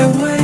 away.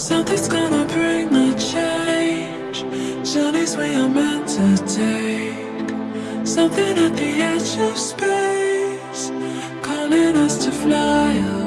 Something's gonna bring the change. Journeys we are meant to take. Something at the edge of space Calling us to fly away